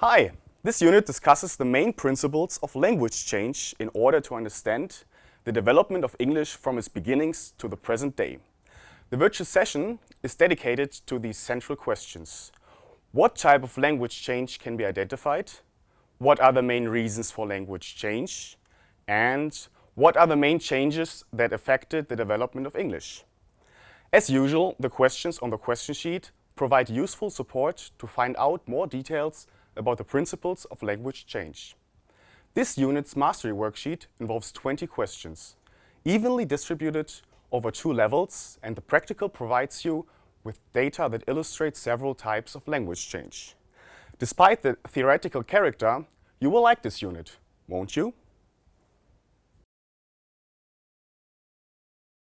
Hi! This unit discusses the main principles of language change in order to understand the development of English from its beginnings to the present day. The virtual session is dedicated to these central questions. What type of language change can be identified? What are the main reasons for language change? And what are the main changes that affected the development of English? As usual, the questions on the question sheet provide useful support to find out more details about the principles of language change. This unit's mastery worksheet involves 20 questions, evenly distributed over two levels, and the practical provides you with data that illustrates several types of language change. Despite the theoretical character, you will like this unit, won't you?